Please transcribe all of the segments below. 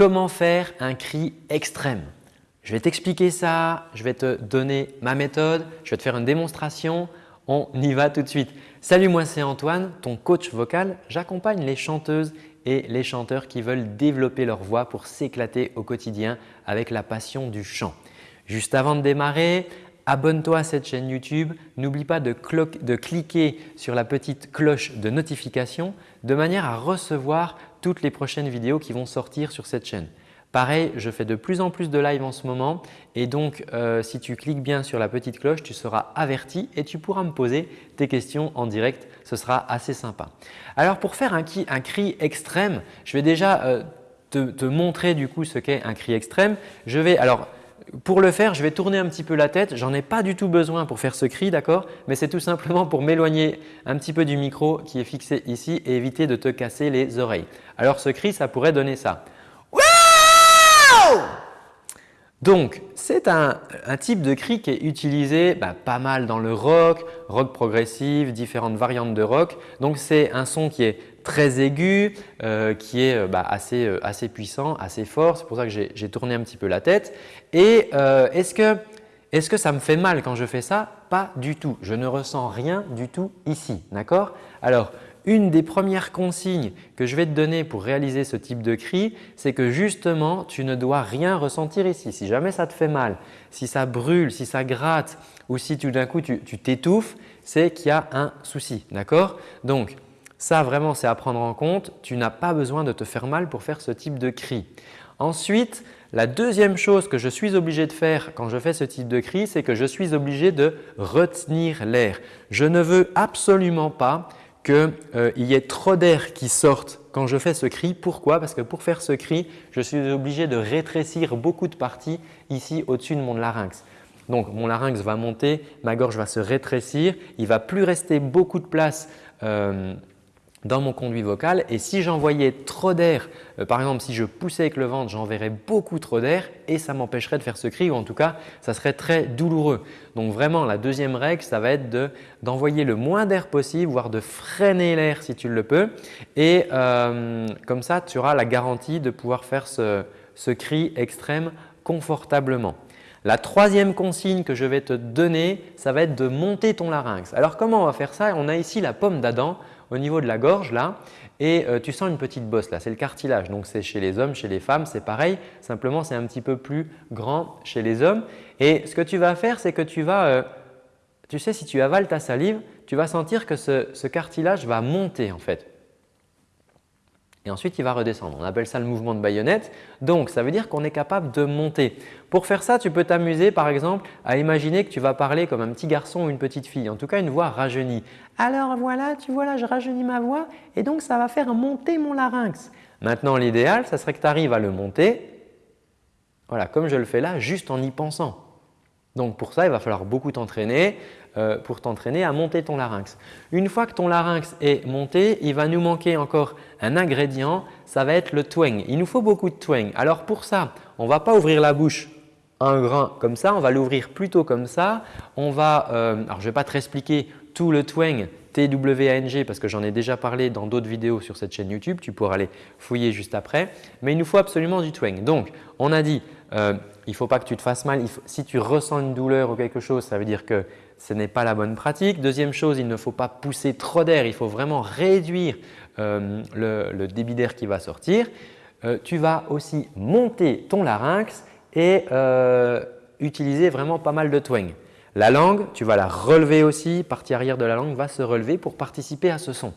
comment faire un cri extrême Je vais t'expliquer ça, je vais te donner ma méthode, je vais te faire une démonstration. On y va tout de suite. Salut, moi c'est Antoine, ton coach vocal. J'accompagne les chanteuses et les chanteurs qui veulent développer leur voix pour s'éclater au quotidien avec la passion du chant. Juste avant de démarrer, abonne-toi à cette chaîne YouTube. N'oublie pas de, cliquer sur la petite cloche de notification de manière à recevoir toutes les prochaines vidéos qui vont sortir sur cette chaîne. Pareil, je fais de plus en plus de live en ce moment et donc euh, si tu cliques bien sur la petite cloche, tu seras averti et tu pourras me poser tes questions en direct. Ce sera assez sympa. Alors pour faire un, cri extrême, je vais déjà euh, te, montrer du coup ce qu'est un cri extrême. Je vais alors pour le faire, je vais tourner un petit peu la tête. J'en ai pas du tout besoin pour faire ce cri, d'accord? Mais c'est tout simplement pour m'éloigner un petit peu du micro qui est fixé ici et éviter de te casser les oreilles. Alors ce cri, ça pourrait donner ça. Donc, c'est un, type de cri qui est utilisé bah, pas mal dans le rock, rock progressif, différentes variantes de rock. Donc, c'est un son qui est très aigu, euh, qui est bah, assez, euh, assez, puissant, assez fort. C'est pour ça que j'ai tourné un petit peu la tête. Et euh, est-ce que, que ça me fait mal quand je fais ça? Pas du tout. Je ne ressens rien du tout ici. D'accord? Alors, une des premières consignes que je vais te donner pour réaliser ce type de cri, c'est que justement, tu ne dois rien ressentir ici. Si jamais ça te fait mal, si ça brûle, si ça gratte ou si tout d'un coup tu t'étouffes, c'est qu'il y a un souci. D'accord? Donc, ça vraiment c'est à prendre en compte. Tu n'as pas besoin de te faire mal pour faire ce type de cri. Ensuite, la deuxième chose que je suis obligé de faire quand je fais ce type de cri, c'est que je suis obligé de retenir l'air. Je ne veux absolument pas euh, y ait trop d'air qui sorte quand je fais ce cri. Pourquoi? Parce que pour faire ce cri, je suis obligé de rétrécir beaucoup de parties ici au-dessus de mon larynx. Donc mon larynx va monter, ma gorge va se rétrécir, il va plus rester beaucoup de place euh, dans mon conduit vocal et si j'envoyais trop d'air, euh, par exemple si je poussais avec le ventre, j'enverrais beaucoup trop d'air et ça m'empêcherait de faire ce cri ou en tout cas ça serait très douloureux. Donc vraiment la deuxième règle ça va être d'envoyer le moins d'air possible voire de freiner l'air si tu le peux et euh, comme ça tu auras la garantie de pouvoir faire ce, ce cri extrême confortablement. La troisième consigne que je vais te donner, ça va être de monter ton larynx. Alors comment on va faire ça? On a ici la pomme d'Adam au niveau de la gorge là et euh, tu sens une petite bosse là, c'est le cartilage. Donc c'est chez les hommes, chez les femmes, c'est pareil. Simplement, c'est un petit peu plus grand chez les hommes. Et ce que tu vas faire, c'est que tu vas, euh, tu sais, si tu avales ta salive, tu vas sentir que ce cartilage va monter en fait et ensuite il va redescendre. On appelle ça le mouvement de baïonnette. Donc ça veut dire qu'on est capable de monter. Pour faire ça, tu peux t'amuser par exemple à imaginer que tu vas parler comme un petit garçon ou une petite fille, en tout cas une voix rajeunie. Alors voilà, tu vois là, je rajeunis ma voix et donc ça va faire monter mon larynx. Maintenant l'idéal, ça serait que tu arrives à le monter voilà, comme je le fais là, juste en y pensant. Donc pour ça, il va falloir beaucoup t'entraîner. Euh, pour t'entraîner à monter ton larynx. Une fois que ton larynx est monté, il va nous manquer encore un ingrédient, ça va être le twang. Il nous faut beaucoup de twang. Alors pour ça, on ne va pas ouvrir la bouche un grain comme ça, on va l'ouvrir plutôt comme ça. On va, euh, alors je ne vais pas te expliquer tout le twang TWANG parce que j'en ai déjà parlé dans d'autres vidéos sur cette chaîne YouTube, tu pourras aller fouiller juste après. Mais il nous faut absolument du twang. Donc, on a dit euh, il ne faut pas que tu te fasses mal. si tu ressens une douleur ou quelque chose, ça veut dire que ce n'est pas la bonne pratique. Deuxième chose, il ne faut pas pousser trop d'air, il faut vraiment réduire euh, le, débit d'air qui va sortir. Euh, tu vas aussi monter ton larynx et utiliser vraiment pas mal de twang. La langue, tu vas la relever aussi, partie arrière de la langue va se relever pour participer à ce son.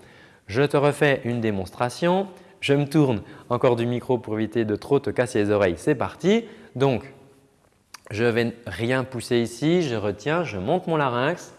Je te refais une démonstration. Je me tourne encore du micro pour éviter de trop te casser les oreilles. C'est parti. Donc, je ne vais rien pousser ici, je retiens, je monte mon larynx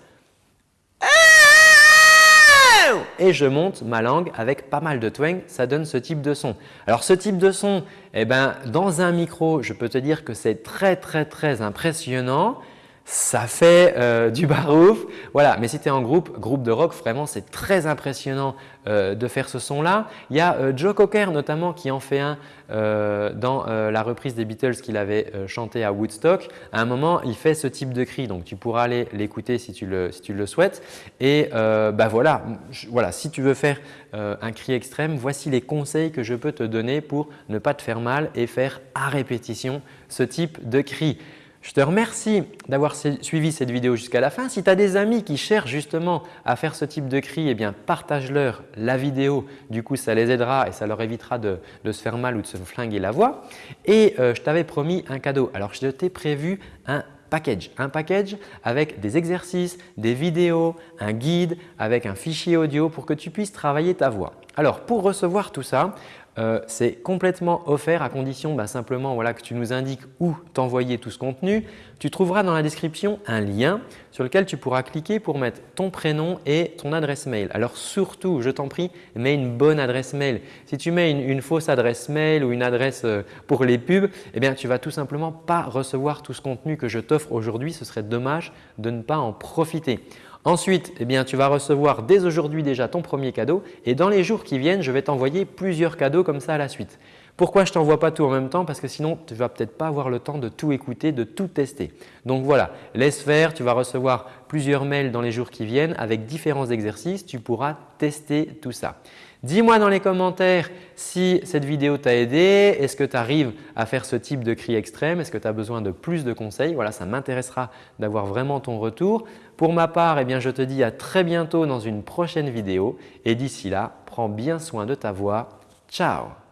et je monte ma langue avec pas mal de twang, ça donne ce type de son. Alors ce type de son, eh ben, dans un micro, je peux te dire que c'est très très très impressionnant. Ça fait euh, du barouf. Voilà, mais si tu es en groupe, groupe de rock, vraiment c'est très impressionnant euh, de faire ce son-là. Il y a euh, Joe Cocker notamment qui en fait un dans la reprise des Beatles qu'il avait chanté à Woodstock. À un moment, il fait ce type de cri, donc tu pourras aller l'écouter si, tu le, si tu le souhaites. Et bah voilà, voilà, si tu veux faire un cri extrême, voici les conseils que je peux te donner pour ne pas te faire mal et faire à répétition ce type de cri. Je te remercie d'avoir suivi cette vidéo jusqu'à la fin. Si tu as des amis qui cherchent justement à faire ce type de cri, eh partage-leur la vidéo. Du coup, ça les aidera et ça leur évitera de, se faire mal ou de se flinguer la voix. Et euh, je t'avais promis un cadeau. Alors, je t'ai prévu un package. Un package avec des exercices, des vidéos, un guide avec un fichier audio pour que tu puisses travailler ta voix. Alors, pour recevoir tout ça, euh, c'est complètement offert à condition bah, simplement que tu nous indiques où t'envoyer tout ce contenu. Tu trouveras dans la description un lien sur lequel tu pourras cliquer pour mettre ton prénom et ton adresse mail. Alors surtout, je t'en prie, mets une bonne adresse mail. Si tu mets une, fausse adresse mail ou une adresse euh, pour les pubs, eh bien, tu vas tout simplement pas recevoir tout ce contenu que je t'offre aujourd'hui. Ce serait dommage de ne pas en profiter. Ensuite, eh bien, tu vas recevoir dès aujourd'hui déjà ton premier cadeau et dans les jours qui viennent, je vais t'envoyer plusieurs cadeaux comme ça à la suite. Pourquoi je t'envoie pas tout en même temps? Parce que sinon, tu ne vas peut-être pas avoir le temps de tout écouter, de tout tester. Donc voilà, laisse faire, tu vas recevoir plusieurs mails dans les jours qui viennent avec différents exercices, tu pourras tester tout ça. Dis-moi dans les commentaires si cette vidéo t'a aidé. Est-ce que tu arrives à faire ce type de cri extrême Est-ce que tu as besoin de plus de conseils? Voilà, ça m'intéressera d'avoir vraiment ton retour. Pour ma part, eh bien, je te dis à très bientôt dans une prochaine vidéo et d'ici là, prends bien soin de ta voix. Ciao